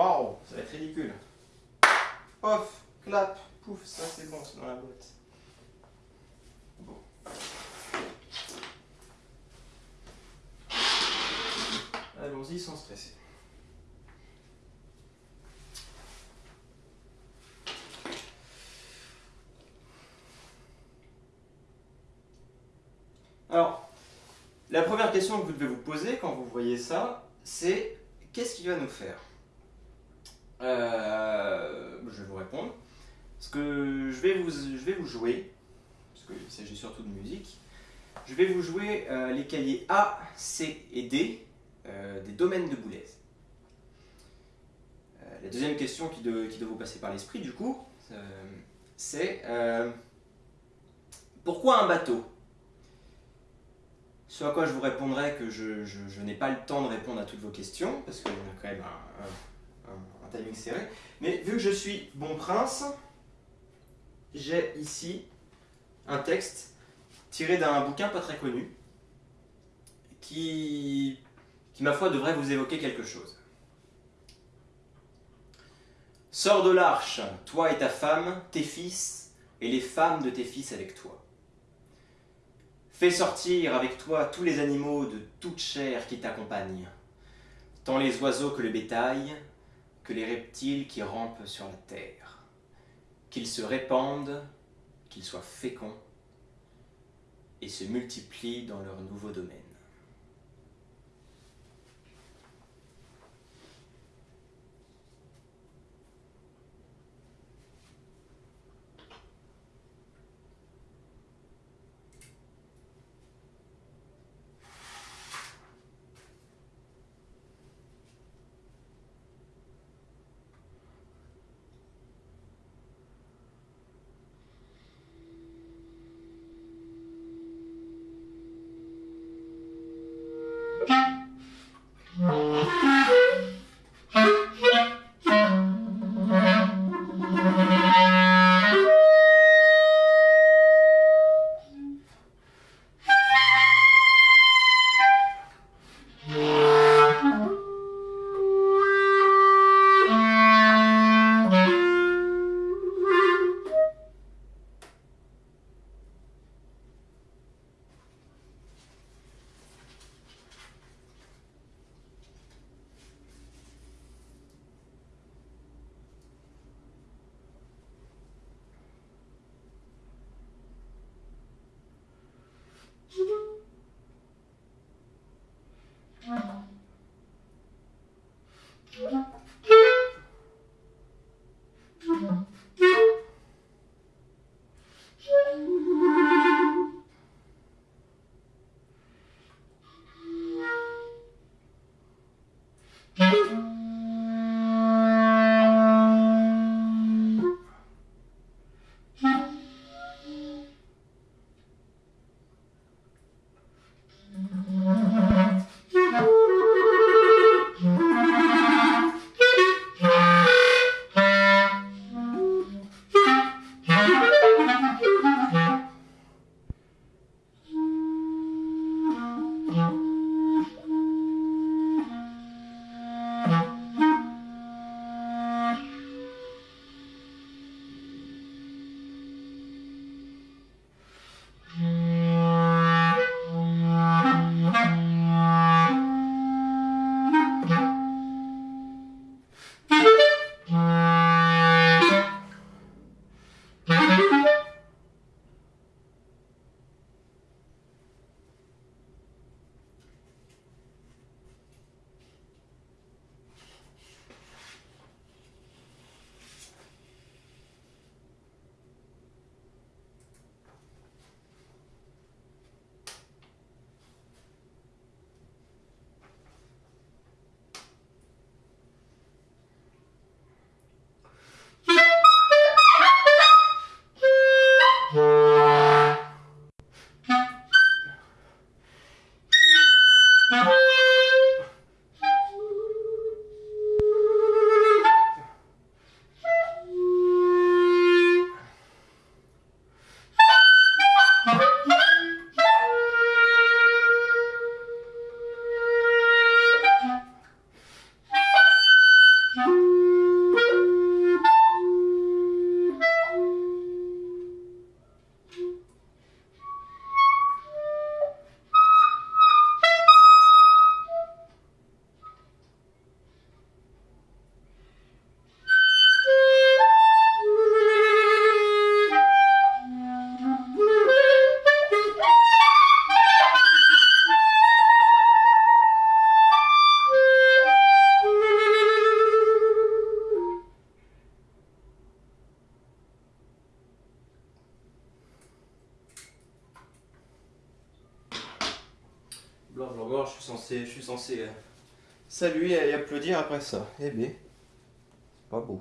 Waouh, ça va être ridicule. Off, clap, pouf, ça c'est bon, c'est dans la boîte. Bon. Allons-y sans stresser. Alors, la première question que vous devez vous poser quand vous voyez ça, c'est qu'est-ce qu'il va nous faire? Euh, Je vais vous répondre. Parce que je vais vous, jouer, parce qu'il s'agit surtout de musique, je vais vous jouer euh, les cahiers A, C et D euh, des domaines de Boulez. la deuxième question qui doit, vous passer par l'esprit, du coup, c'est pourquoi un bateau? Ce à quoi je vous répondrai que je, n'ai pas le temps de répondre à toutes vos questions, parce y a quand même un, timing serré. Mais vu que je suis bon prince, j'ai ici un texte tiré d'un bouquin pas très connu, qui, qui, ma foi, devrait vous évoquer quelque chose. Sors de l'arche, toi et ta femme, tes fils, et les femmes de tes fils avec toi. Fais sortir avec toi tous les animaux de toute chair qui t'accompagnent, tant les oiseaux que le bétail, les reptiles qui rampent sur la terre. Qu'ils se répandent, qu'ils soient féconds, et se multiplient dans leur nouveau domaine. Thank. Je suis censé, je suis censé euh, saluer et applaudir après ça. Eh bien, pas beau.